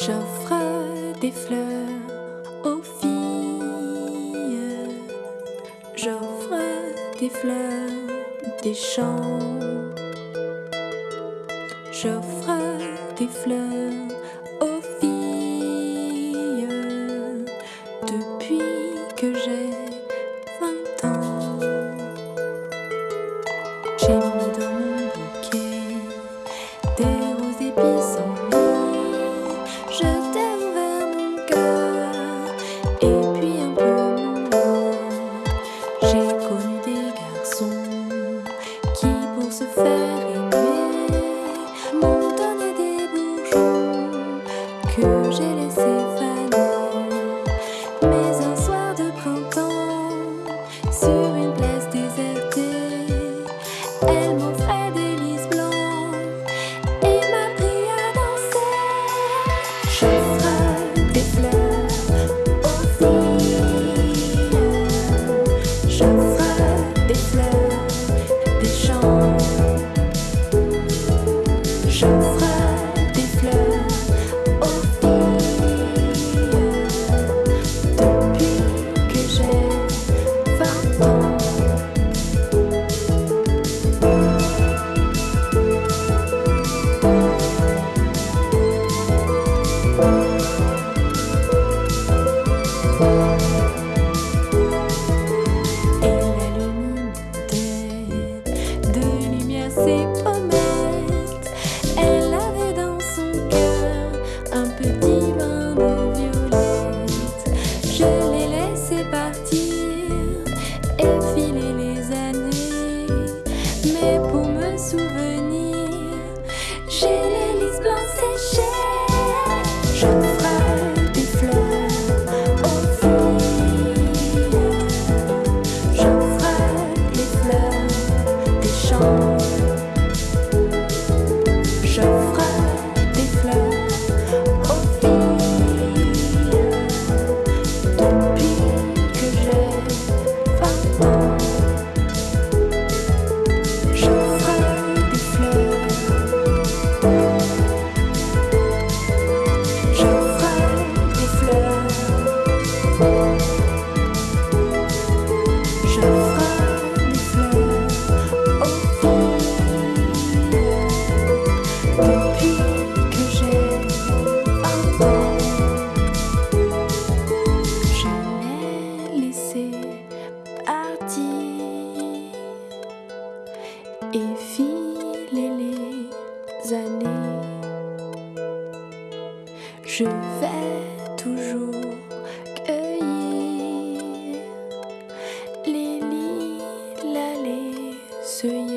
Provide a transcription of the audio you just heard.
J'offre des fleurs aux filles, j'offre des fleurs, des chants, j'offre des fleurs aux filles. Depuis que j'ai se faire aimer, m'ont donné des bourgeons que j'ai laissés faner. Mais un soir de printemps, sur une place désertée, elle m'offrait des lys blancs et m'a pris à danser. J'offre des fleurs aux ses pommettes. Elle avait dans son cœur un petit bain de violette. Je l'ai laissé partir et filer les années. Mais pour me souvenir, j'ai les lys blancs séchés. J'offre Que j'ai un je l'ai laissé partir. Et filer les années, je vais toujours cueillir les liliales, les.